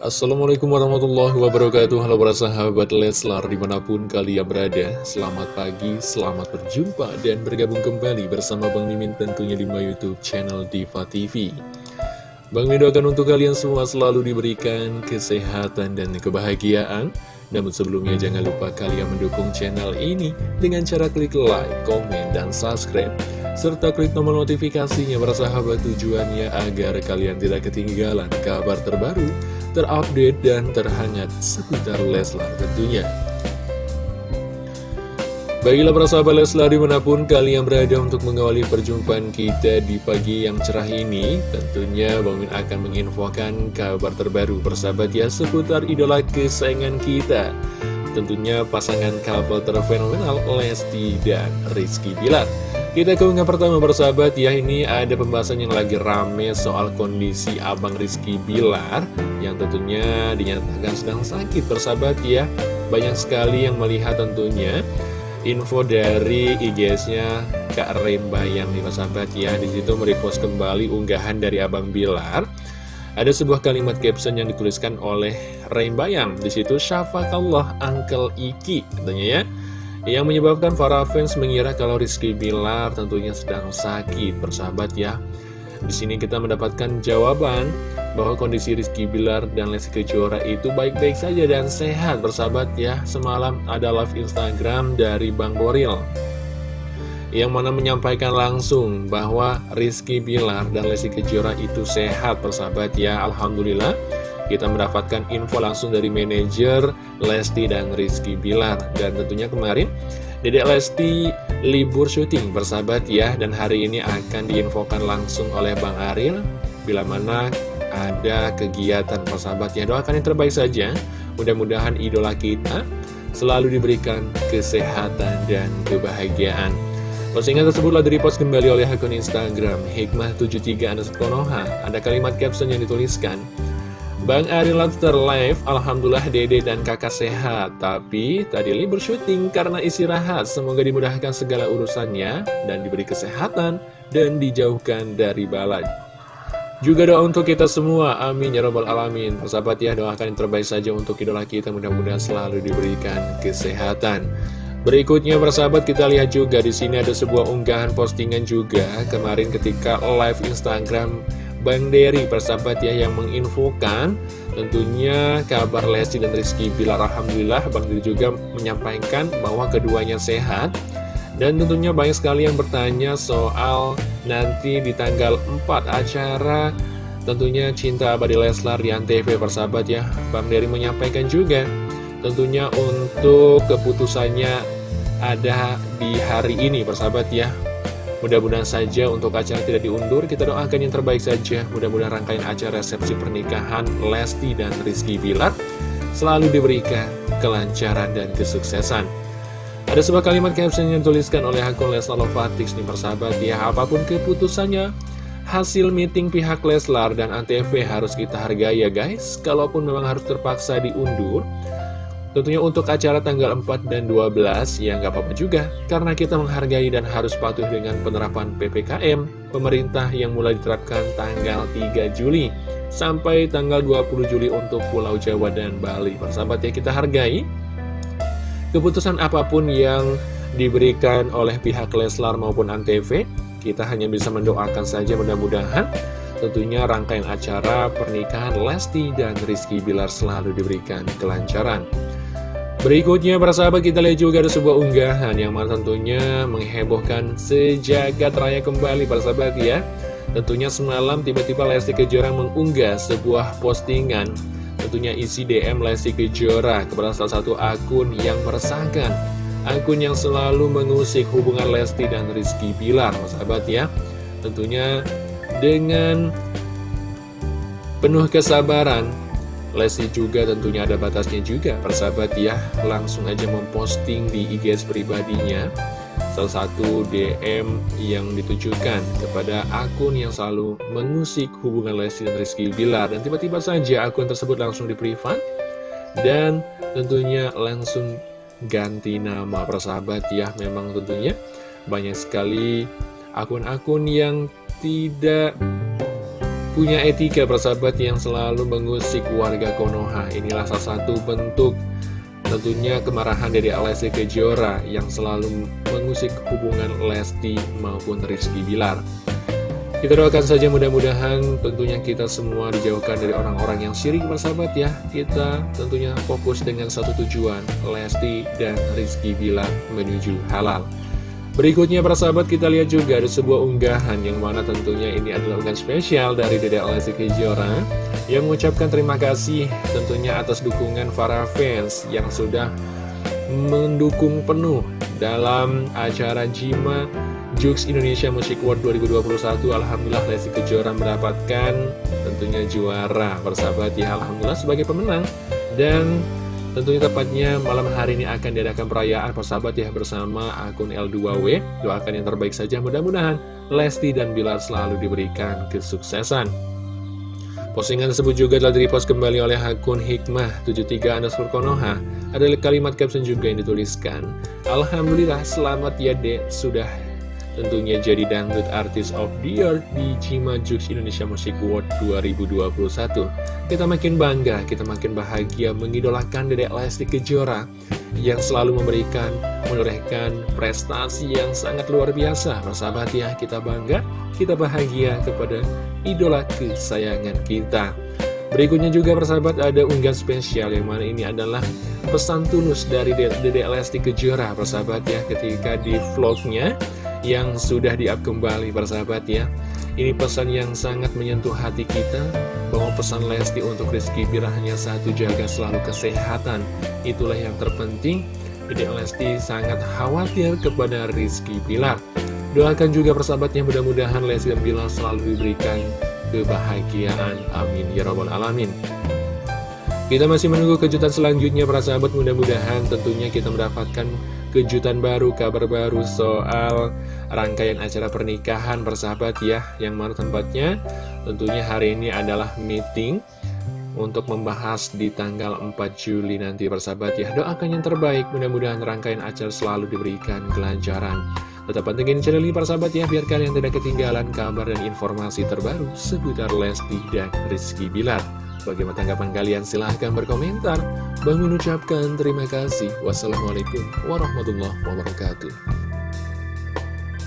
Assalamualaikum warahmatullahi wabarakatuh. Halo para sahabat Leslar di mana pun kalian berada Selamat pagi, selamat berjumpa dan bergabung kembali bersama Bang Mimin tentunya di my youtube channel Diva TV Bang Mimin doakan untuk kalian semua selalu diberikan kesehatan dan kebahagiaan. Namun sebelumnya jangan lupa kalian mendukung channel ini dengan cara klik like, komen, dan subscribe. Serta klik tombol notifikasinya para sahabat tujuannya agar kalian tidak ketinggalan kabar terbaru terupdate dan terhangat seputar Leslar tentunya. Baiklah para sahabat Leslar di mana pun kalian berada untuk mengawali perjumpaan kita di pagi yang cerah ini Tentunya Bang Min akan menginfokan kabar terbaru persahabat ya seputar idola kesayangan kita Tentunya pasangan couple terfenomenal Lesti dan Rizky Bilar kita ke unggahan pertama bersahabat ya. Ini ada pembahasan yang lagi rame soal kondisi Abang Rizky Bilar Yang tentunya dinyatakan sedang sakit bersahabat ya. Banyak sekali yang melihat tentunya info dari IGS-nya Kak Rembayang nih bersahabat ya. Di situ merepost kembali unggahan dari Abang Bilar. Ada sebuah kalimat caption yang dituliskan oleh Rembayang Di situ Syafakallah Uncle Iki katanya ya yang menyebabkan para fans mengira kalau Rizky Bilar tentunya sedang sakit, bersahabat ya. Di sini kita mendapatkan jawaban bahwa kondisi Rizky Bilar dan Lesti Kejora itu baik-baik saja dan sehat, bersahabat ya. Semalam ada live Instagram dari Bang Boril yang mana menyampaikan langsung bahwa Rizky Bilar dan Lesti Kejora itu sehat, bersahabat ya. Alhamdulillah kita mendapatkan info langsung dari manajer Lesti dan Rizky Bilar. Dan tentunya kemarin Dedek Lesti libur syuting bersahabat ya. Dan hari ini akan diinfokan langsung oleh Bang Aril Bila mana ada kegiatan persahabat ya. Doakan yang terbaik saja. Mudah-mudahan idola kita selalu diberikan kesehatan dan kebahagiaan. Postingan tersebutlah direpost kembali oleh akun Instagram Hikmah73 Konoha Ada kalimat caption yang dituliskan Bang Ari Lobster live, Alhamdulillah dede dan kakak sehat. Tapi tadi libur syuting karena istirahat. Semoga dimudahkan segala urusannya Dan diberi kesehatan Dan dijauhkan dari balai. Juga doa untuk kita semua, amin ya robbal alamin. Persahabat ya, doakan yang terbaik saja untuk idola kita. Mudah-mudahan selalu diberikan kesehatan. Berikutnya persahabat kita lihat juga di sini ada sebuah unggahan postingan juga kemarin ketika live Instagram Bang Dery persahabat ya yang menginfokan tentunya kabar Lesti dan Rizky Bilar. Alhamdulillah Bang Dery juga menyampaikan bahwa keduanya sehat. Dan tentunya banyak sekali yang bertanya soal nanti di tanggal 4 acara tentunya Cinta Abadi Leslar di Antv persahabat ya. Bang Dery menyampaikan juga tentunya untuk keputusannya ada di hari ini persahabat ya Mudah-mudahan saja untuk acara tidak diundur, kita doakan yang terbaik saja. Mudah-mudahan rangkaian acara resepsi pernikahan Lesti dan Rizky Bilar selalu diberikan kelancaran dan kesuksesan. Ada sebuah kalimat caption yang dituliskan oleh akun Leslar Lovatix nih persahabat ya, apa pun keputusannya, hasil meeting pihak Leslar dan Antv harus kita hargai ya guys. Kalaupun memang harus terpaksa diundur, Tentunya untuk acara tanggal 4 dan 12 ya nggak apa-apa juga. Karena kita menghargai dan harus patuh dengan penerapan PPKM Pemerintah yang mulai diterapkan tanggal 3 Juli Sampai tanggal 20 Juli untuk Pulau Jawa dan Bali. Persahabat ya kita hargai Keputusan apa pun yang diberikan oleh pihak Leslar maupun Antv. Kita hanya bisa mendoakan saja mudah-mudahan Tentunya rangkaian acara pernikahan Lesti dan Rizky Bilar selalu diberikan kelancaran Berikutnya para sahabat kita lihat juga ada sebuah unggahan yang mana tentunya menghebohkan sejagat raya kembali para sahabat ya. Tentunya semalam tiba-tiba Lesti Kejora mengunggah sebuah postingan. Tentunya isi DM Lesti Kejora kepada salah satu akun yang meresahkan. Akun yang selalu mengusik hubungan Lesti dan Rizky Bilar para sahabat ya. Tentunya dengan penuh kesabaran Lesti juga tentunya ada batasnya juga. Persahabat ya Langsung aja memposting di IGS pribadinya. Salah satu DM yang ditujukan kepada akun yang selalu mengusik hubungan Lesti dan Rizky Bilar. Dan tiba-tiba saja akun tersebut langsung di privat Dan tentunya langsung ganti nama. Persahabat ya Memang tentunya banyak sekali akun-akun yang tidak punya etika persahabat yang selalu mengusik warga Konoha. Inilah salah satu bentuk tentunya kemarahan dari Lesti Kejora yang selalu mengusik hubungan Lesti maupun Rizky Bilar. Kita doakan saja mudah-mudahan tentunya kita semua dijauhkan dari orang-orang yang syirik persahabat ya. Kita tentunya fokus dengan satu tujuan, Lesti dan Rizky Bilar menuju halal. Berikutnya para sahabat kita lihat juga ada sebuah unggahan yang mana tentunya ini adalah unggahan spesial dari Dede Lesti Kejora yang mengucapkan terima kasih tentunya atas dukungan para fans yang sudah mendukung penuh dalam acara Jima Jux Indonesia Music World 2021 Alhamdulillah Lesti Kejora mendapatkan tentunya juara persahabat ya Alhamdulillah sebagai pemenang. Dan tentunya tepatnya malam hari ini akan diadakan perayaan persahabat ya bersama akun L2W doakan yang terbaik saja mudah-mudahan Lesti dan Bilar selalu diberikan kesuksesan Postingan tersebut juga telah direpost kembali oleh akun Hikmah 73 underscore Konoha. Ada kalimat caption juga yang dituliskan. Alhamdulillah selamat ya dek sudah tentunya jadi dangdut artis of the year di Cimajus Indonesia Music World 2021. Kita makin bangga, kita makin bahagia mengidolakan Dedek Lesti Kejora yang selalu memberikan, menorehkan prestasi yang sangat luar biasa. Persahabat ya, kita bangga, kita bahagia kepada idola kesayangan kita. Berikutnya juga persahabat ada unggahan spesial yang mana ini adalah pesan tulus dari Dedek Lesti Kejora persahabat ya ketika di vlognya yang sudah di-up kembali persahabat ya. Ini pesan yang sangat menyentuh hati kita Bahwa pesan Lesti untuk Rizky Bilar hanya satu jaga selalu kesehatan. Itulah yang terpenting. Jadi Lesti sangat khawatir kepada Rizky Bilar. Doakan juga persahabatnya mudah-mudahan Lesti dan Bilar selalu diberikan kebahagiaan. Amin. Ya Rabbal Alamin. Kita masih menunggu kejutan selanjutnya para sahabat. Mudah-mudahan tentunya kita mendapatkan kejutan baru, kabar baru soal rangkaian acara pernikahan bersahabat ya Yang mana tempatnya tentunya hari ini adalah meeting untuk membahas di tanggal 4 Juli nanti bersahabat ya. Doakan yang terbaik, mudah-mudahan rangkaian acara selalu diberikan kelancaran. Tetap pantengin channel ini para sahabat ya Biar kalian tidak ketinggalan kabar dan informasi terbaru seputar Lesti dan Rizky Bilar Bagaimana tanggapan kalian? Silahkan berkomentar. Bang mengucapkan terima kasih. Wassalamualaikum warahmatullahi wabarakatuh.